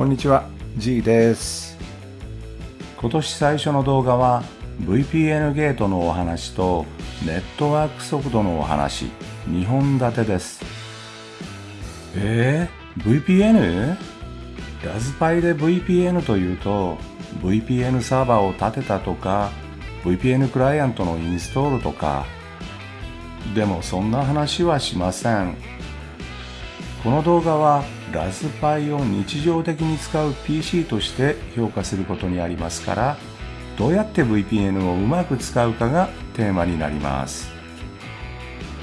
こんにちは G です。今年最初の動画は VPN ゲートのお話とネットワーク速度のお話2本立てです。えー、VPN? ラズパイで VPN というと VPN サーバーを立てたとか VPN クライアントのインストールとか。でもそんな話はしません。この動画はラズパイを日常的に使う PC として評価することにありますからどうやって VPN をうまく使うかがテーマになります。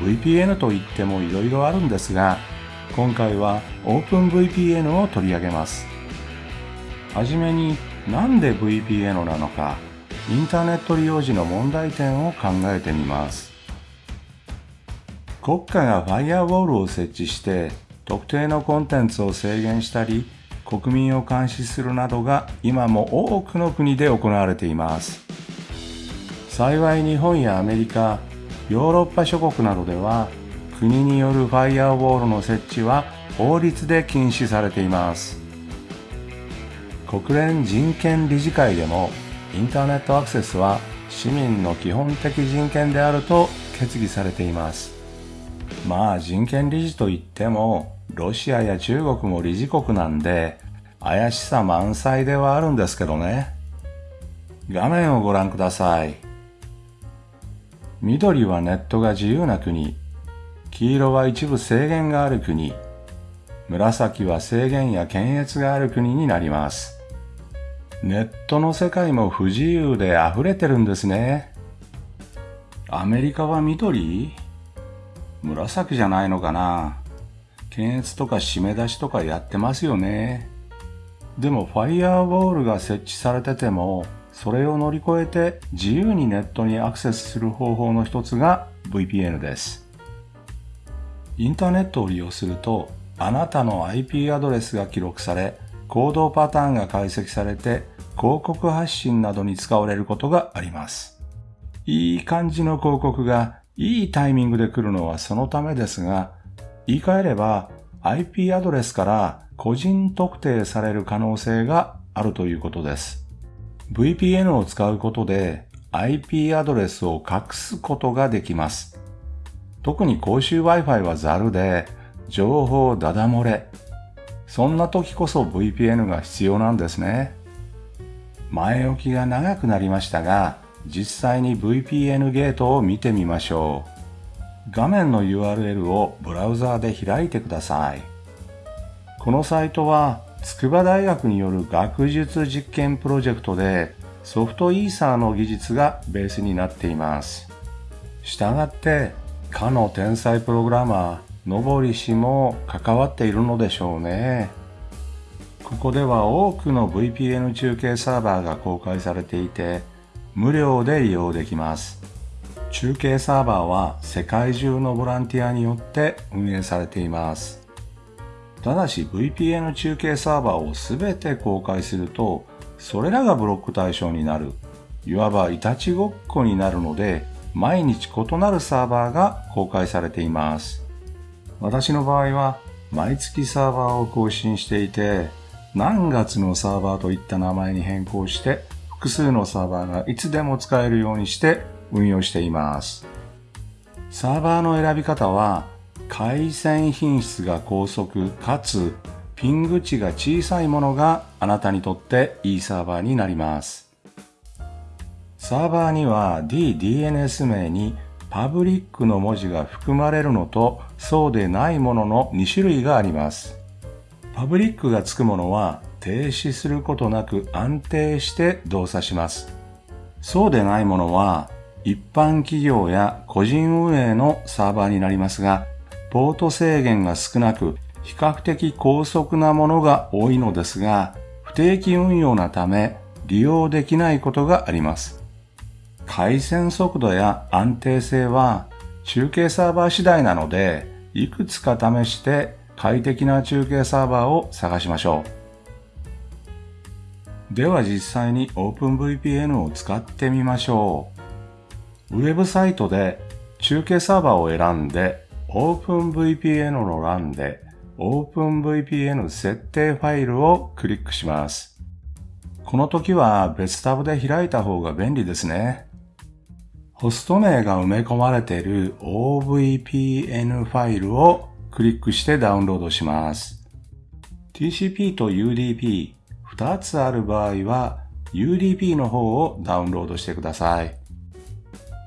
VPN といってもいろいろあるんですが今回は OpenVPN を取り上げます。はじめになんで VPN なのかインターネット利用時の問題点を考えてみます。国家がファイアウォールを設置して特定のコンテンツを制限したり国民を監視するなどが今も多くの国で行われています。幸い日本やアメリカヨーロッパ諸国などでは国によるファイアウォールの設置は法律で禁止されています。国連人権理事会でもインターネットアクセスは市民の基本的人権であると決議されています。まあ人権理事といってもロシアや中国も理事国なんで怪しさ満載ではあるんですけどね。画面をご覧ください。緑はネットが自由な国黄色は一部制限がある国紫は制限や検閲がある国になります。ネットの世界も不自由で溢れてるんですね。アメリカは緑？紫じゃないのかな検閲とか締め出しとかやってますよね。でもファイヤーウォールが設置されてても、それを乗り越えて自由にネットにアクセスする方法の一つが VPN です。インターネットを利用すると、あなたの IP アドレスが記録され、行動パターンが解析されて広告発信などに使われることがあります。いい感じの広告がいいタイミングで来るのはそのためですが、言い換えれば IP アドレスから個人特定される可能性があるということです。VPN を使うことで IP アドレスを隠すことができます。特に公衆 Wi-Fi はザルで情報ダダ漏れ、そんな時こそ VPN が必要なんですね。前置きが長くなりましたが、実際に VPN ゲートを見てみましょう。画面の URL をブラウザーで開いてください。このサイトは筑波大学による学術実験プロジェクトでソフトイーサーの技術がベースになっています。したがって、かの天才プログラマー、のぼり氏も関わっているのでしょうね。ここでは多くの VPN 中継サーバーが公開されていて、無料で利用できます。中継サーバーは世界中のボランティアによって運営されています。ただし VPN 中継サーバーをすべて公開すると、それらがブロック対象になる。いわばいたちごっこになるので、毎日異なるサーバーが公開されています。私の場合は毎月サーバーを更新していて、何月のサーバーといった名前に変更して、複数のサーバーがいつでも使えるようにして運用しています。サーバーの選び方は、回線品質が高速かつピング値が小さいものがあなたにとっていいサーバーになります。サーバーには DDNS 名にパブリックの文字が含まれるのとそうでないものの2種類があります。パブリックがつくものは停止することなく安定して動作します。そうでないものは一般企業や個人運営のサーバーになりますが、ポート制限が少なく比較的高速なものが多いのですが、不定期運用なため利用できないことがあります。回線速度や安定性は中継サーバー次第なので、いくつか試して快適な中継サーバーを探しましょう。では実際に OpenVPN を使ってみましょう。ウェブサイトで中継サーバーを選んで OpenVPN の欄で OpenVPN 設定ファイルをクリックします。この時は別タブで開いた方が便利ですね。ホスト名が埋め込まれている OVPN ファイルをクリックしてダウンロードします。TCP と UDP 2つある場合は UDP の方をダウンロードしてください。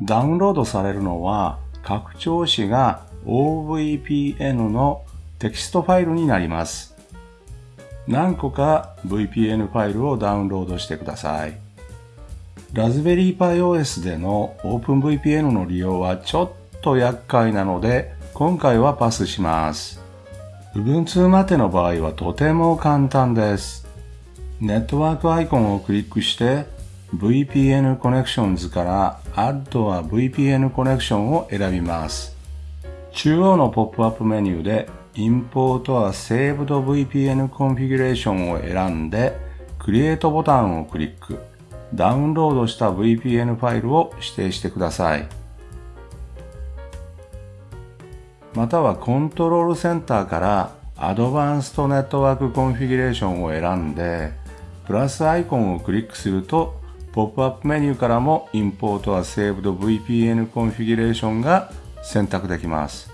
ダウンロードされるのは拡張子が OVPN のテキストファイルになります。何個か VPN ファイルをダウンロードしてください。ラズベリーパイ OS での OpenVPN の利用はちょっと厄介なので今回はパスします。Ubuntu までの場合はとても簡単です。ネットワークアイコンをクリックして VPN Connections から Add a VPN Connection を選びます。中央のポップアップメニューで Import a Saved VPN Configuration を選んで Create ボタンをクリック。ダウンロードした VPN ファイルを指定してください。またはコントロールセンターから Advanced Network Configuration を選んでプラスアイコンをクリックするとポップアップメニューからも Import a Saved VPN Configuration が選択できます。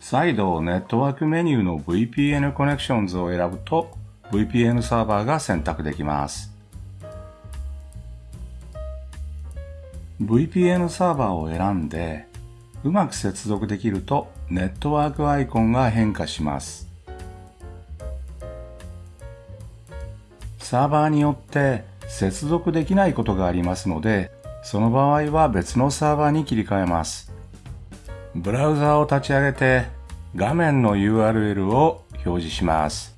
再度ネットワークメニューの VPN Connections を選ぶと VPN サーバーが選択できます。VPN サーバーを選んでうまく接続できるとネットワークアイコンが変化します。サーバーによって接続できないことがありますので、その場合は別のサーバーに切り替えます。ブラウザを立ち上げて画面の URL を表示します。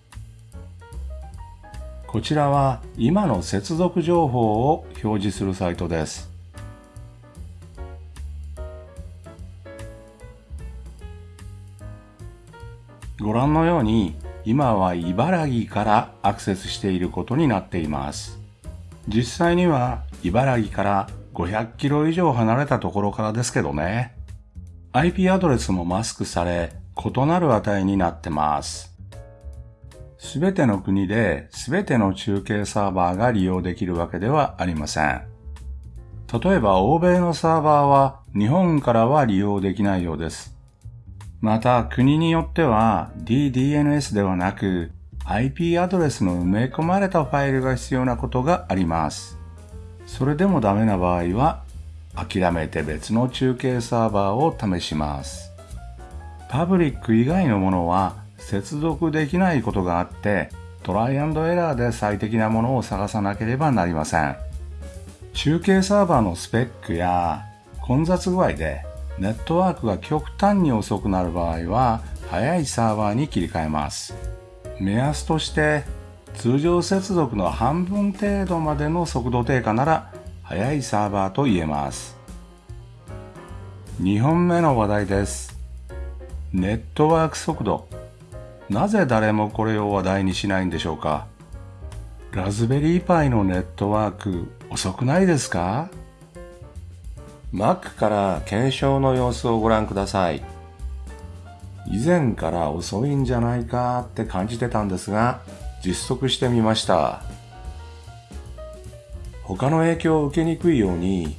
こちらは今の接続情報を表示するサイトです。ご覧のように今は茨城からアクセスしていることになっています。実際には茨城から500キロ以上離れたところからですけどね。IP アドレスもマスクされ、異なる値になってます。すべての国ですべての中継サーバーが利用できるわけではありません。例えば欧米のサーバーは日本からは利用できないようです。また国によっては DDNS ではなく IP アドレスの埋め込まれたファイルが必要なことがあります。それでもダメな場合は諦めて別の中継サーバーを試します。パブリック以外のものは接続できないことがあってトライアンドエラーで最適なものを探さなければなりません中継サーバーのスペックや混雑具合でネットワークが極端に遅くなる場合は速いサーバーに切り替えます。目安として通常接続の半分程度までの速度低下なら速いサーバーと言えます。2本目の話題です。ネットワーク速度。なぜ誰もこれを話題にしないんでしょうか。ラズベリーパイのネットワーク遅くないですか？Mac から検証の様子をご覧ください。以前から遅いんじゃないかって感じてたんですが、実測してみました。他の影響を受けにくいように、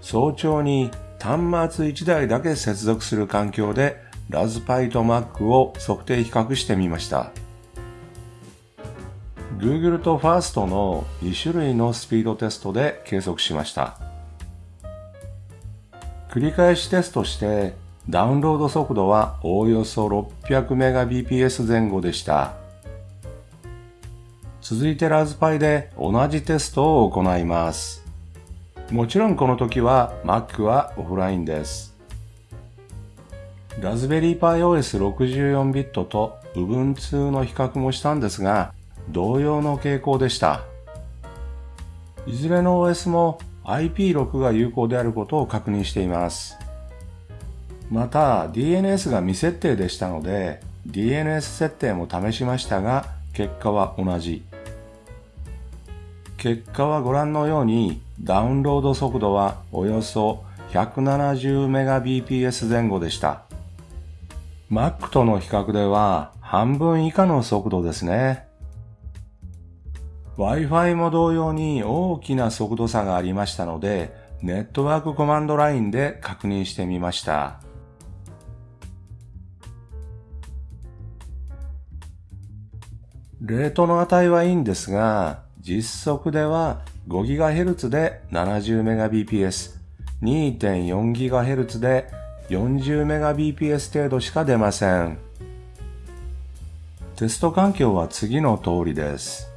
早朝に端末1台だけ接続する環境でラズパイと Mac を測定比較してみました。Google と First の2種類のスピードテストで計測しました。繰り返しテストしてダウンロード速度はおおよそ 600Mbps 前後でした。続いてラズパイで同じテストを行います。もちろんこの時は Mac はオフラインです。ラズベリーパイ OS64 ビットと Ubuntu の比較もしたんですが、同様の傾向でした。いずれの OS も IP6 が有効であることを確認しています。また DNS が未設定でしたので DNS 設定も試しましたが、結果は同じ。結果はご覧のように、ダウンロード速度はおよそ 170Mbps 前後でした。Mac との比較では半分以下の速度ですね。Wi-Fi も同様に大きな速度差がありましたので、ネットワークコマンドラインで確認してみました。レートの値はいいんですが、実測では 5GHz で 70Mbps、2.4GHz で 40Mbps 程度しか出ません。テスト環境は次の通りです。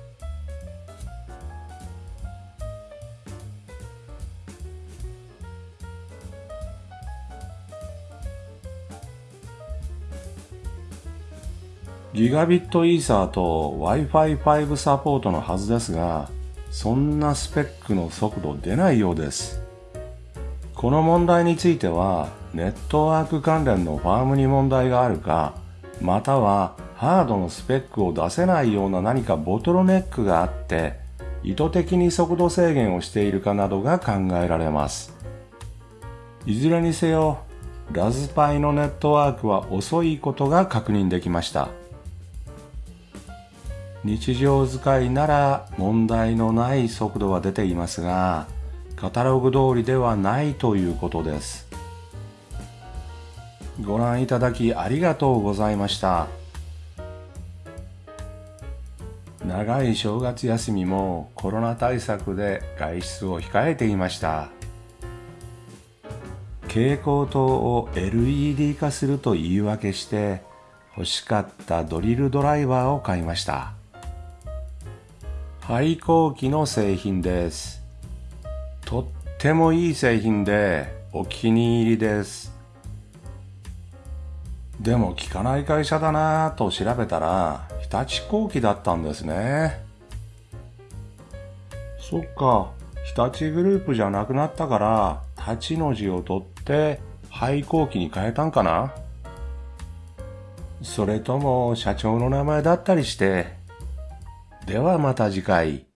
ギガビットイーサーと Wi-Fi5 サポートのはずですが、そんなスペックの速度出ないようです。この問題については、ネットワーク関連のファームに問題があるか、またはハードのスペックを出せないような何かボトルネックがあって、意図的に速度制限をしているかなどが考えられます。いずれにせよ、ラズパイのネットワークは遅いことが確認できました。日常使いなら問題のない速度は出ていますが、カタログ通りではないということです。ご覧いただきありがとうございました。長い正月休みもコロナ対策で外出を控えていました。蛍光灯を LED 化すると言い訳して欲しかったドリルドライバーを買いました。廃校機の製品です。とってもいい製品でお気に入りです。でも効かない会社だなぁと調べたら日立工機だったんですね。そっか、日立グループじゃなくなったから立ちの字を取って廃校機に変えたんかなそれとも社長の名前だったりしてではまた次回。